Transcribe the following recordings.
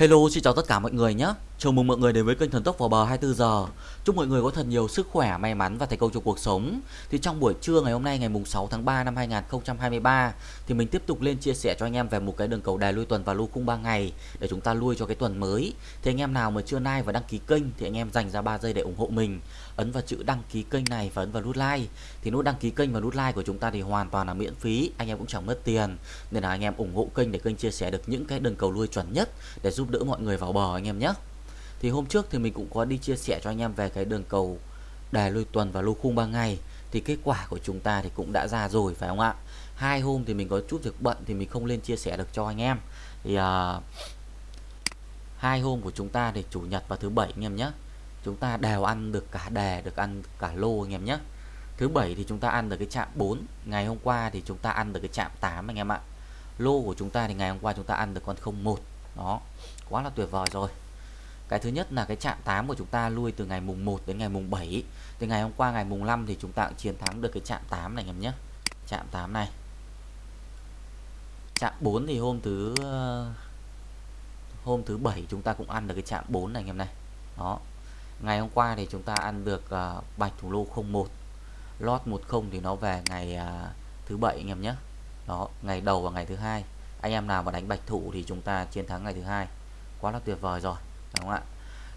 Hello, xin chào tất cả mọi người nhé. Chào mừng mọi người đến với kênh Thần Tốc vào bờ 24 giờ. Chúc mọi người có thật nhiều sức khỏe, may mắn và thành công trong cuộc sống. Thì trong buổi trưa ngày hôm nay ngày mùng 6 tháng 3 năm 2023 thì mình tiếp tục lên chia sẻ cho anh em về một cái đường cầu đài lui tuần và lui khung 3 ngày để chúng ta lui cho cái tuần mới. Thì anh em nào mà chưa like và đăng ký kênh thì anh em dành ra 3 giây để ủng hộ mình. Ấn vào chữ đăng ký kênh này và ấn vào nút like. Thì nút đăng ký kênh và nút like của chúng ta thì hoàn toàn là miễn phí, anh em cũng chẳng mất tiền. Nên là anh em ủng hộ kênh để kênh chia sẻ được những cái đường cầu lui chuẩn nhất để giúp đỡ mọi người vào bờ anh em nhé thì hôm trước thì mình cũng có đi chia sẻ cho anh em về cái đường cầu đài lui tuần và lô khung 3 ngày. Thì kết quả của chúng ta thì cũng đã ra rồi phải không ạ? Hai hôm thì mình có chút việc bận thì mình không lên chia sẻ được cho anh em. Thì uh, hai hôm của chúng ta thì chủ nhật và thứ bảy anh em nhé. Chúng ta đều ăn được cả đề được ăn cả lô anh em nhé. Thứ bảy thì chúng ta ăn được cái chạm 4 ngày hôm qua thì chúng ta ăn được cái chạm 8 anh em ạ. Lô của chúng ta thì ngày hôm qua chúng ta ăn được con 01 đó quá là tuyệt vời rồi cái thứ nhất là cái chạm 8 của chúng ta lui từ ngày mùng 1 đến ngày mùng 7 từ ngày hôm qua ngày mùng 5 thì chúng ta cũng chiến thắng được cái chạm 8 này em nhé. Chạm 8 này. Chạm 4 thì hôm thứ hôm thứ bảy chúng ta cũng ăn được cái chạm 4 này anh em này. Đó. Ngày hôm qua thì chúng ta ăn được uh, bạch thủ lô 01 lót 10 thì nó về ngày uh, thứ bảy anh em nhé. Đó ngày đầu và ngày thứ hai. Anh em nào mà đánh bạch thủ thì chúng ta chiến thắng ngày thứ hai. Quá là tuyệt vời rồi đúng không ạ?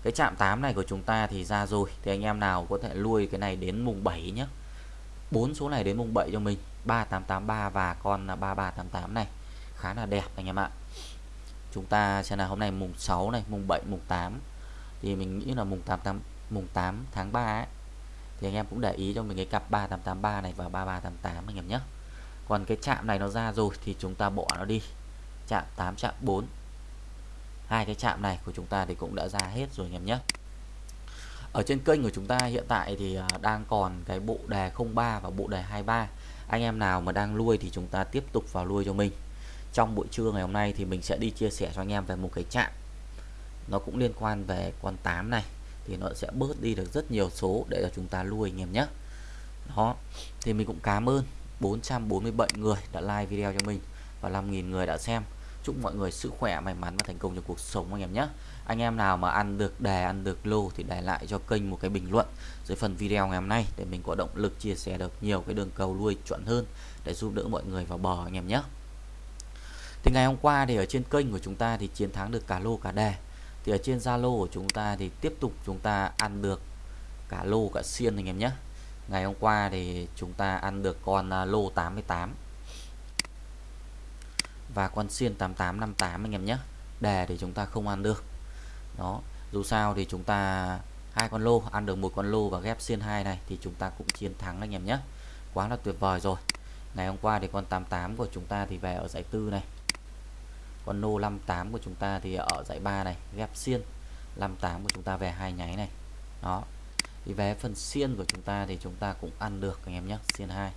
Cái chạm 8 này của chúng ta thì ra rồi. Thì anh em nào có thể lui cái này đến mùng 7 nhé bốn số này đến mùng 7 cho mình. 3883 và con 3388 này. Khá là đẹp anh em ạ. Chúng ta xem là hôm nay mùng 6 này mùng 7 mùng 8 thì mình nghĩ là mùng 8 8 mùng 8 tháng 3 ấy, thì anh em cũng để ý cho mình cái cặp 3883 này và 3388 anh em nhé còn cái chạm này nó ra rồi thì chúng ta bỏ nó đi. Chạm 8 chạm 4 hai cái chạm này của chúng ta thì cũng đã ra hết rồi anh em nhé. Ở trên kênh của chúng ta hiện tại thì à, đang còn cái bộ đề 03 và bộ đề 23 anh em nào mà đang nuôi thì chúng ta tiếp tục vào nuôi cho mình. Trong buổi trưa ngày hôm nay thì mình sẽ đi chia sẻ cho anh em về một cái chạm nó cũng liên quan về con 8 này, thì nó sẽ bớt đi được rất nhiều số để cho chúng ta nuôi anh em nhé. Đó, thì mình cũng cảm ơn 447 người đã like video cho mình và 5.000 người đã xem chúc mọi người sức khỏe, may mắn và thành công trong cuộc sống anh em nhé. Anh em nào mà ăn được đề ăn được lô thì để lại cho kênh một cái bình luận dưới phần video ngày hôm nay để mình có động lực chia sẻ được nhiều cái đường cầu nuôi chuẩn hơn để giúp đỡ mọi người vào bờ anh em nhé. Thì ngày hôm qua thì ở trên kênh của chúng ta thì chiến thắng được cả lô, cả đề thì ở trên Zalo của chúng ta thì tiếp tục chúng ta ăn được cả lô, cả xiên anh em nhé. Ngày hôm qua thì chúng ta ăn được con à, lô 88 và con xiên 8858 anh em nhé. Đề thì chúng ta không ăn được. Đó, dù sao thì chúng ta hai con lô, ăn được một con lô và ghép xiên hai này thì chúng ta cũng chiến thắng anh em nhé. Quá là tuyệt vời rồi. Ngày hôm qua thì con 88 của chúng ta thì về ở giải tư này. Con lô 58 của chúng ta thì ở giải 3 này, ghép xiên. 58 của chúng ta về hai nháy này. Đó. Thì về phần xiên của chúng ta thì chúng ta cũng ăn được anh em nhé, xiên 2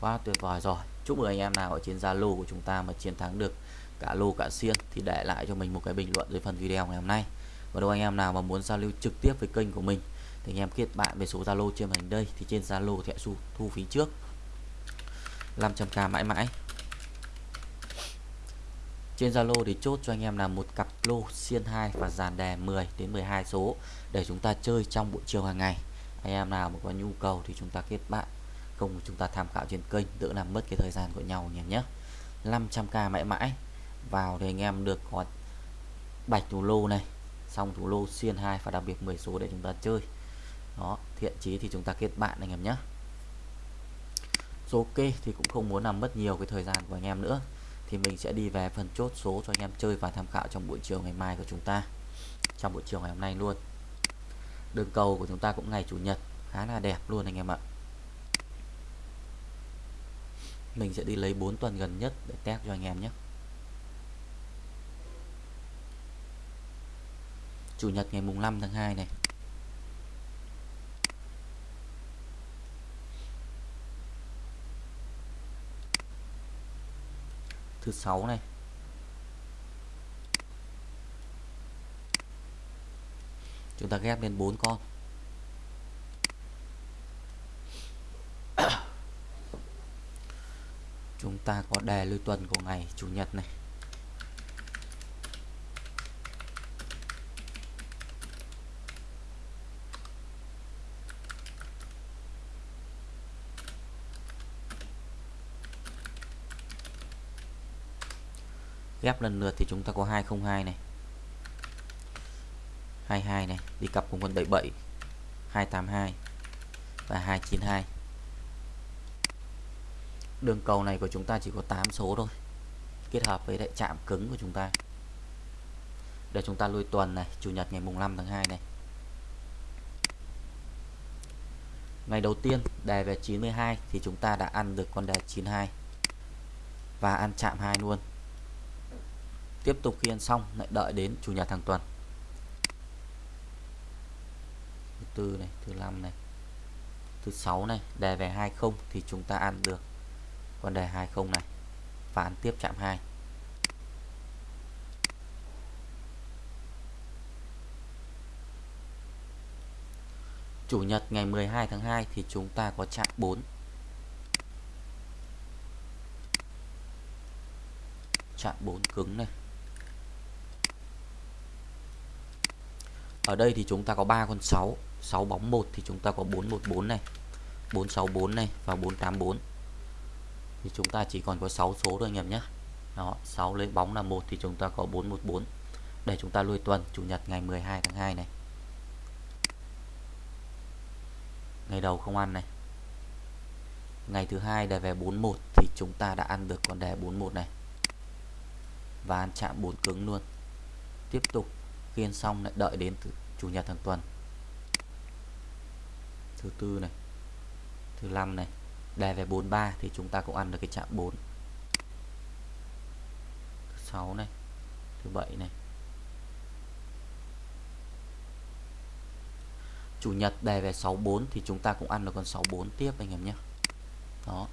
quá tuyệt vời rồi chúc mừng anh em nào ở trên Zalo của chúng ta mà chiến thắng được cả lô cả xiên thì để lại cho mình một cái bình luận dưới phần video ngày hôm nay. Và đâu anh em nào mà muốn giao lưu trực tiếp với kênh của mình thì anh em kết bạn về số Zalo trên màn hình đây thì trên Zalo sẽ thu, thu phí trước. 500k mãi mãi. Trên Zalo thì chốt cho anh em là một cặp lô xiên 2 và dàn đề 10 đến 12 số để chúng ta chơi trong buổi chiều hàng ngày. Anh em nào mà có nhu cầu thì chúng ta kết bạn không chúng ta tham khảo trên kênh, đỡ làm mất cái thời gian của nhau anh nhé 500k mãi mãi. Vào thì anh em được có bạch thủ lô này, xong thủ lô xiên 2 và đặc biệt 10 số để chúng ta chơi. Đó, thiện chí thì chúng ta kết bạn anh em nhé số ok thì cũng không muốn làm mất nhiều cái thời gian của anh em nữa. Thì mình sẽ đi về phần chốt số cho anh em chơi và tham khảo trong buổi chiều ngày mai của chúng ta. Trong buổi chiều ngày hôm nay luôn. Đường cầu của chúng ta cũng ngày chủ nhật, khá là đẹp luôn anh em ạ. Mình sẽ đi lấy 4 tuần gần nhất để test cho anh em nhé. Chủ nhật ngày mùng 5 tháng 2 này. Thứ 6 này. Chúng ta ghép lên 4 con. ta có đề lưu tuần của ngày chủ nhật này. Ghép lần lượt thì chúng ta có 202 này. 22 này, đi cặp cùng con 77 282 và 292 đường cầu này của chúng ta chỉ có 8 số thôi. Kết hợp với lại chạm cứng của chúng ta. Để chúng ta lui tuần này, chủ nhật ngày mùng 5 tháng 2 này. Ngày đầu tiên, đề về 92 thì chúng ta đã ăn được con đề 92 và ăn chạm 2 luôn. Tiếp tục khi ăn xong, lại đợi đến chủ nhật hàng tuần. Thứ tư này, thứ năm này, thứ sáu này, đề về 20 thì chúng ta ăn được vấn đề 20 này. Và ăn tiếp chạm 2 Chủ nhật ngày 12 tháng 2 thì chúng ta có chạm 4 chạm 4 cứng này. Ở đây thì chúng ta có 3 con 6 6 bóng 1 thì chúng ta có 414 này. 464 này và 484 thì chúng ta chỉ còn có 6 số thôi anh em nhé. Đó 6 lấy bóng là một thì chúng ta có 414 để chúng ta lui tuần, Chủ nhật ngày 12 tháng 2 này. Ngày đầu không ăn này. Ngày thứ hai đề về 41 thì chúng ta đã ăn được con đề 41 này. Và ăn chạm 4 cứng luôn. Tiếp tục, khiên xong lại đợi đến chủ nhật hàng tuần. Thứ tư này. Thứ năm này đề về 43 thì chúng ta cũng ăn được cái chạm 4 thứ 6 này, thứ 7 này. Chủ nhật đề về 64 thì chúng ta cũng ăn được con 64 tiếp anh em nhé. Đó.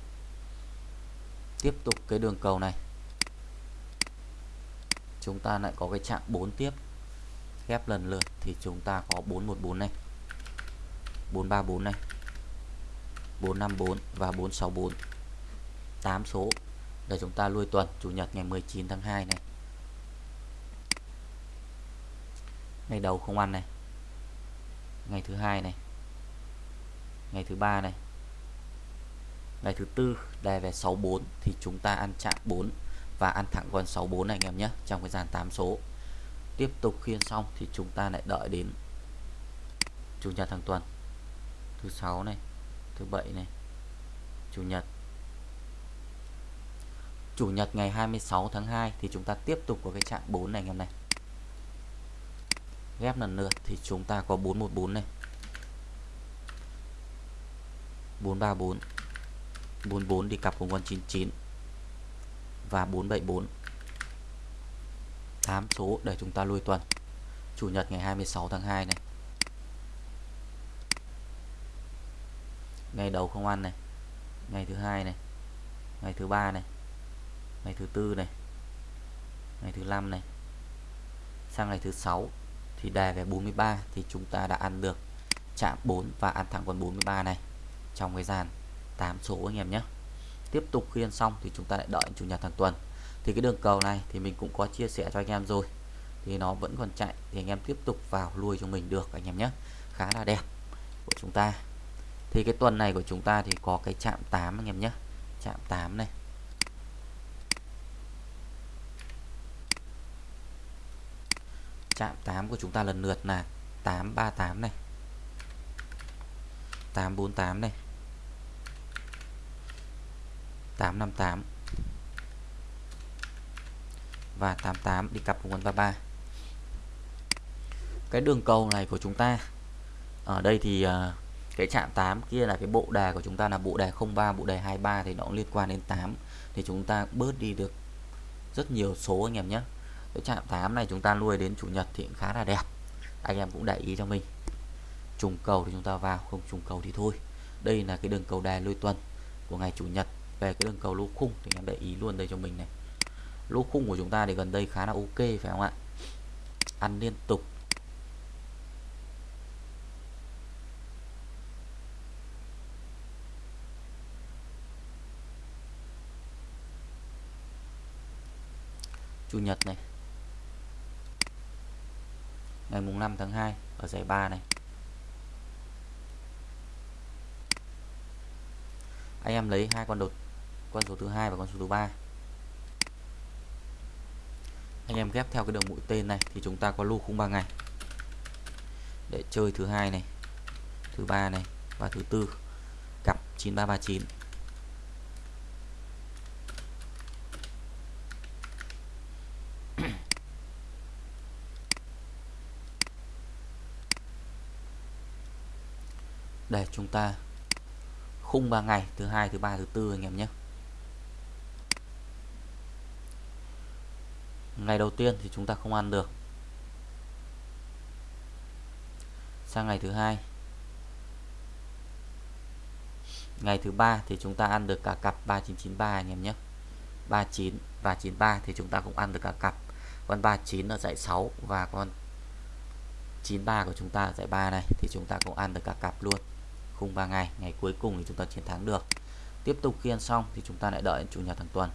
Tiếp tục cái đường cầu này. Chúng ta lại có cái chạm 4 tiếp. Ghép lần lượt thì chúng ta có 414 này. 434 này. 454 và 464 8 số. Để chúng ta lui tuần, Chủ nhật ngày 19 tháng 2 này. Ngày đầu không ăn này. Ngày thứ hai này. Ngày thứ ba này. Ngày thứ tư đề về 64 thì chúng ta ăn chạm 4 và ăn thẳng con 64 này, anh em nhé, trong cái dàn 8 số. Tiếp tục khiên xong thì chúng ta lại đợi đến chủ nhật hàng tuần. Thứ sáu này thứ bảy này. Chủ nhật. Chủ nhật ngày 26 tháng 2 thì chúng ta tiếp tục có cái trạng 4 này anh em này. Ghép lần lượt thì chúng ta có 414 này. 434 44 đi cặp cùng con 99 và 474 8 số để chúng ta lui tuần. Chủ nhật ngày 26 tháng 2 này. Ngày đầu không ăn này. Ngày thứ hai này. Ngày thứ ba này. Ngày thứ tư này. Ngày thứ năm này. Sang ngày thứ sáu thì đề về 43 thì chúng ta đã ăn được chạm 4 và ăn thẳng con 43 này trong cái dàn 8 số anh em nhé. Tiếp tục khi ăn xong thì chúng ta lại đợi chủ nhật hàng tuần. Thì cái đường cầu này thì mình cũng có chia sẻ cho anh em rồi. Thì nó vẫn còn chạy thì anh em tiếp tục vào lui cho mình được anh em nhé. Khá là đẹp của chúng ta thì cái tuần này của chúng ta thì có cái chạm 8 anh em nhé. Chạm 8 này. Chạm 8 của chúng ta lần lượt là 838 này. 848 này. 858 và 88 đi cặp cùng con 33 cái đường cầu này của chúng ta ở đây thì uh, cái chạm 8 kia là cái bộ đề của chúng ta là bộ đề 03 bộ đề 23 thì nó cũng liên quan đến 8 thì chúng ta bớt đi được rất nhiều số anh em nhé. Cái chạm 8 này chúng ta nuôi đến chủ nhật thì cũng khá là đẹp. Anh em cũng để ý cho mình. Trùng cầu thì chúng ta vào, không trùng cầu thì thôi. Đây là cái đường cầu đề lôi tuần của ngày chủ nhật. Về cái đường cầu lô khung thì em để ý luôn đây cho mình này. Lô khung của chúng ta thì gần đây khá là ok phải không ạ? Ăn liên tục. Chủ nhật này. Ngày mùng 5 tháng 2 ở giải 3 này. Anh em lấy hai con đột, con số thứ hai và con số thứ ba. Anh em ghép theo cái đường mũi tên này thì chúng ta có lô khung 3 ngày. Để chơi thứ hai này, thứ ba này và thứ tư. Cặp 9339 để chúng ta khung 3 ngày, thứ hai, thứ ba, thứ tư anh em nhé. Ngày đầu tiên thì chúng ta không ăn được. Sang ngày thứ hai. Ngày thứ ba thì chúng ta ăn được cả cặp 3993 anh em nhé. 39 và 93 thì chúng ta cũng ăn được cả cặp. Con 39 ở dãy 6 và con 93 của chúng ta ở dãy 3 này thì chúng ta cũng ăn được cả cặp luôn khung 3 ngày ngày cuối cùng thì chúng ta chiến thắng được. Tiếp tục khi ăn xong thì chúng ta lại đợi chủ nhật hàng tuần.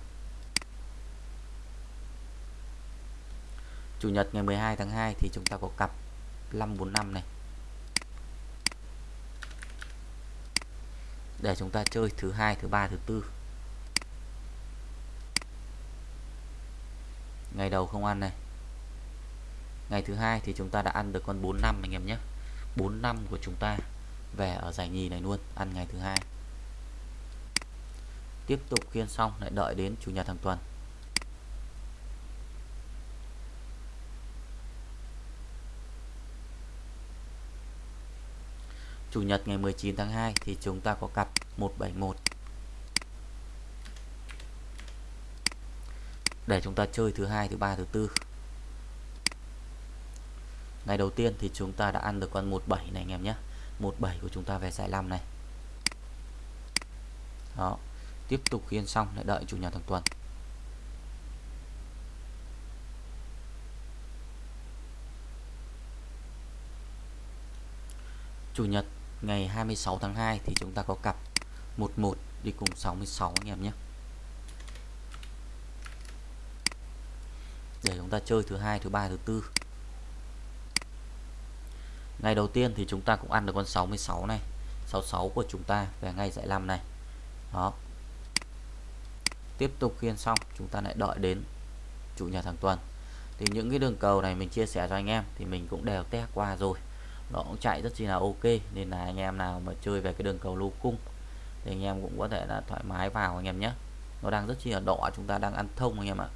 Chủ nhật ngày 12 tháng 2 thì chúng ta có cặp 545 này. Để chúng ta chơi thứ hai, thứ ba, thứ tư. Ngày đầu không ăn này. Ngày thứ hai thì chúng ta đã ăn được con 45 anh em nhé. 45 của chúng ta về ở giải nhì này luôn, ăn ngày thứ hai. Tiếp tục khiên xong, lại đợi đến chủ nhật hàng tuần. Chủ nhật ngày 19 tháng 2 thì chúng ta có cặp 171 để chúng ta chơi thứ hai, thứ ba, thứ tư. Ngày đầu tiên thì chúng ta đã ăn được con 17 này anh em nhé. 17 của chúng ta về giải 5 này. Đó, tiếp tục khiên xong, lại đợi chủ nhật thằng tuần. Chủ nhật ngày 26 tháng 2 thì chúng ta có cặp 11 đi cùng 66 anh em nhé. Để chúng ta chơi thứ hai, thứ ba, thứ tư ngày đầu tiên thì chúng ta cũng ăn được con 66 này. 66 của chúng ta về ngay giải 5 này. Đó. Tiếp tục khiên xong, chúng ta lại đợi đến chủ nhật hàng tuần. Thì những cái đường cầu này mình chia sẻ cho anh em thì mình cũng đều test qua rồi. Nó cũng chạy rất chi là ok, nên là anh em nào mà chơi về cái đường cầu lô cung thì anh em cũng có thể là thoải mái vào anh em nhé. Nó đang rất chi là đỏ, chúng ta đang ăn thông anh em ạ.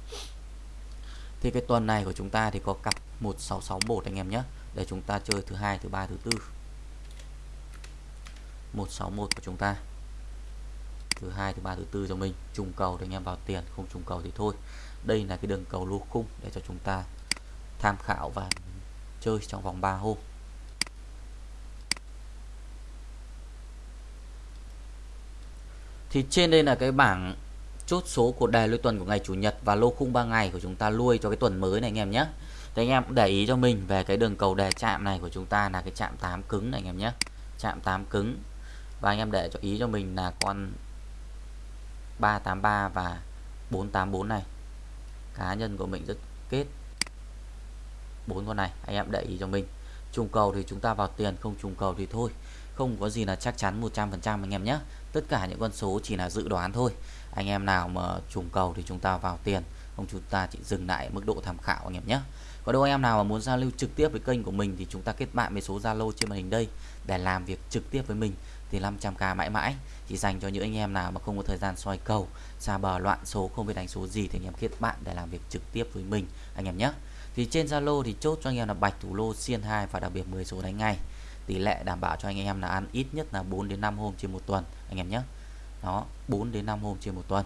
Thì cái tuần này của chúng ta thì có cặp 1661 anh em nhé để chúng ta chơi thứ hai, thứ ba, thứ tư. 161 của chúng ta. Thứ hai, thứ ba, thứ tư cho mình. Trùng cầu thì anh em vào tiền, không trùng cầu thì thôi. Đây là cái đường cầu lô khung để cho chúng ta tham khảo và chơi trong vòng 3 hôm. Thì trên đây là cái bảng chốt số của đề lôi tuần của ngày chủ nhật và lô khung 3 ngày của chúng ta nuôi cho cái tuần mới này anh em nhé thì anh em cũng để ý cho mình về cái đường cầu đề chạm này của chúng ta là cái chạm 8 cứng này anh em nhé. Chạm 8 cứng. Và anh em để cho ý cho mình là con 383 và 484 này. Cá nhân của mình rất kết. Bốn con này, anh em để ý cho mình. Trùng cầu thì chúng ta vào tiền, không trùng cầu thì thôi. Không có gì là chắc chắn 100% anh em nhé. Tất cả những con số chỉ là dự đoán thôi. Anh em nào mà trùng cầu thì chúng ta vào tiền. Không, chúng ta chỉ dừng lại mức độ tham khảo anh em nhé có đâu anh em nào mà muốn giao lưu trực tiếp với kênh của mình thì chúng ta kết bạn với số Zalo trên màn hình đây. Để làm việc trực tiếp với mình thì 500k mãi mãi. Chỉ dành cho những anh em nào mà không có thời gian soi cầu, xa bờ loạn số, không biết đánh số gì thì anh em kết bạn để làm việc trực tiếp với mình, anh em nhé. Thì trên Zalo thì chốt cho anh em là bạch thủ lô xiên 2 và đặc biệt 10 số đánh ngay. Tỷ lệ đảm bảo cho anh em là ăn ít nhất là 4 đến 5 hôm trên một tuần, anh em nhé. Đó 4 đến 5 hôm trên một tuần.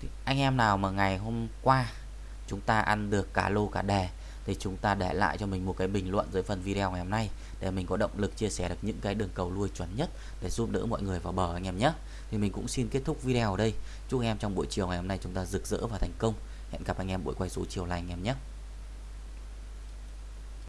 Thì anh em nào mà ngày hôm qua chúng ta ăn được cả lô cả đề thì chúng ta để lại cho mình một cái bình luận dưới phần video ngày hôm nay để mình có động lực chia sẻ được những cái đường cầu lui chuẩn nhất để giúp đỡ mọi người vào bờ anh em nhé. Thì mình cũng xin kết thúc video ở đây. Chúc em trong buổi chiều ngày hôm nay chúng ta rực rỡ và thành công. Hẹn gặp anh em buổi quay số chiều lành anh em nhé.